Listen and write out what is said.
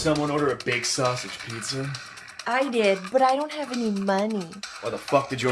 someone order a baked sausage pizza? I did, but I don't have any money. Why the fuck did you